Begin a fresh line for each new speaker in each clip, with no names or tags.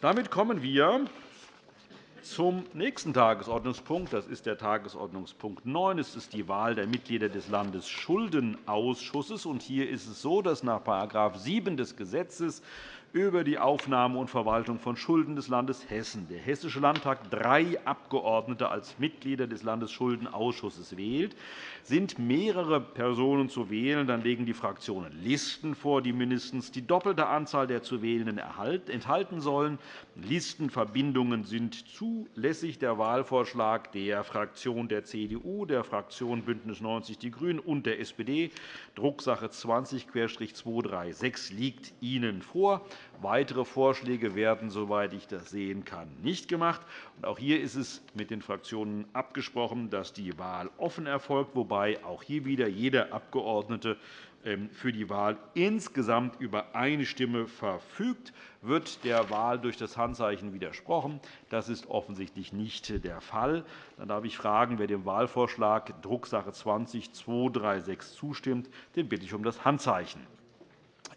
Damit kommen wir zum nächsten Tagesordnungspunkt. Das ist der Tagesordnungspunkt 9. Es ist die Wahl der Mitglieder des Landesschuldenausschusses. Hier ist es so, dass nach § 7 des Gesetzes über die Aufnahme und Verwaltung von Schulden des Landes Hessen der Hessische Landtag drei Abgeordnete als Mitglieder des Landesschuldenausschusses wählt. Sind mehrere Personen zu wählen, dann legen die Fraktionen Listen vor, die mindestens die doppelte Anzahl der zu Wählenden enthalten sollen. Listenverbindungen sind zulässig. Der Wahlvorschlag der Fraktion der CDU, der Fraktion BÜNDNIS 90 die GRÜNEN und der SPD, Drucksache 20-236, liegt Ihnen vor. Weitere Vorschläge werden, soweit ich das sehen kann, nicht gemacht. Auch hier ist es mit den Fraktionen abgesprochen, dass die Wahl offen erfolgt, wobei auch hier wieder jeder Abgeordnete für die Wahl insgesamt über eine Stimme verfügt. Wird der Wahl durch das Handzeichen widersprochen? Das ist offensichtlich nicht der Fall. Dann darf ich fragen, wer dem Wahlvorschlag Drucksache 20-236 zustimmt. Den bitte ich um das Handzeichen.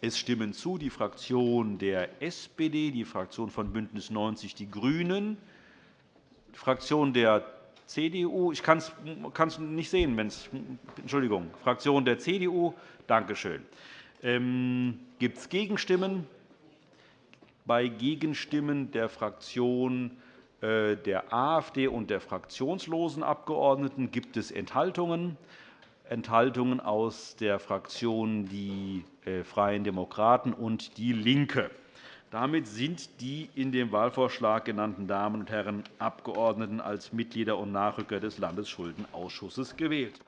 Es stimmen zu die Fraktion der SPD, die Fraktion von BÜNDNIS 90 die GRÜNEN, die Fraktion der CDU, ich kann es nicht sehen, wenn's, Entschuldigung, Fraktion der CDU, danke schön. Ähm, Gibt es Gegenstimmen? Bei Gegenstimmen der Fraktion äh, der AfD und der fraktionslosen Abgeordneten gibt es Enthaltungen. Enthaltungen aus der Fraktion Die äh, Freien Demokraten und DIE LINKE. Damit sind die in dem Wahlvorschlag genannten Damen und Herren Abgeordneten als Mitglieder und Nachrücker des Landesschuldenausschusses gewählt.